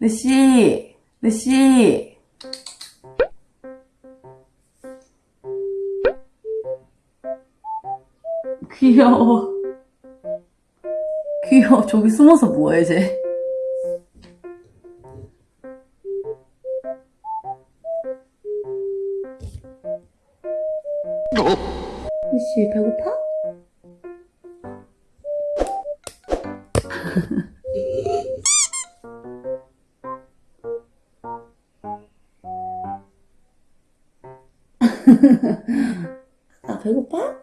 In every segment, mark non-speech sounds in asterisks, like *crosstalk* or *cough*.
네씨, 네씨. 귀여워. 귀여워. 저기 숨어서 뭐해, 쟤. 네씨, 배고파? 아, 배고파?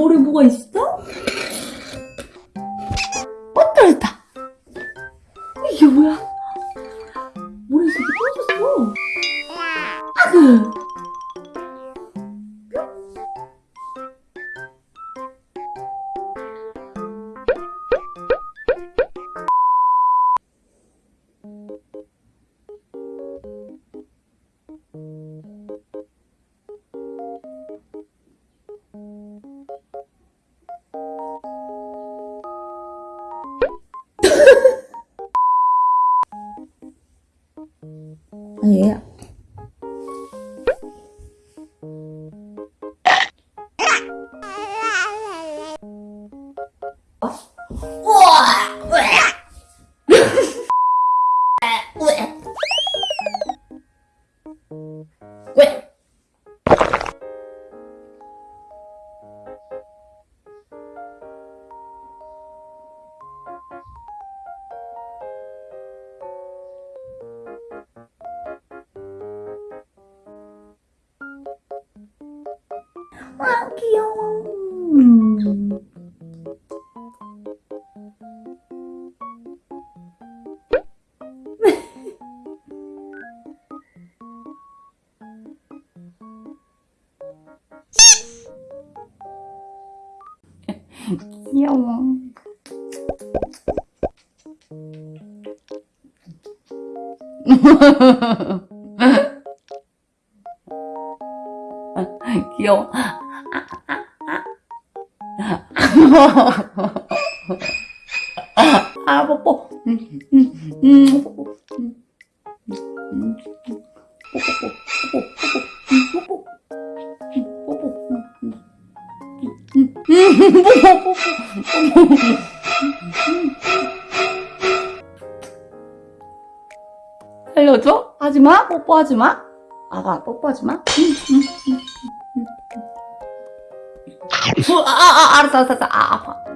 머리 뭐가 있어? 어, 떨어졌다. 이게 뭐야? 머리속이 떨어졌어. 아그. 아니, 귀여워. 음. *laughs* 귀여워. 귀여워. 아, 뽀뽀. 음, 음, 음, 뽀뽀. 음, 음, 뽀뽀, 뽀뽀, 뽀뽀, 뽀뽀, 뽀뽀, 음, 뽀뽀, 음, 뽀뽀, 뽀뽀, 뽀뽀. 살려줘? 하지마? 뽀뽀하지마? 아가, 뽀뽀하지마? 아, 아, 아, 알았어, 알았어, 알았어. 아, 아파.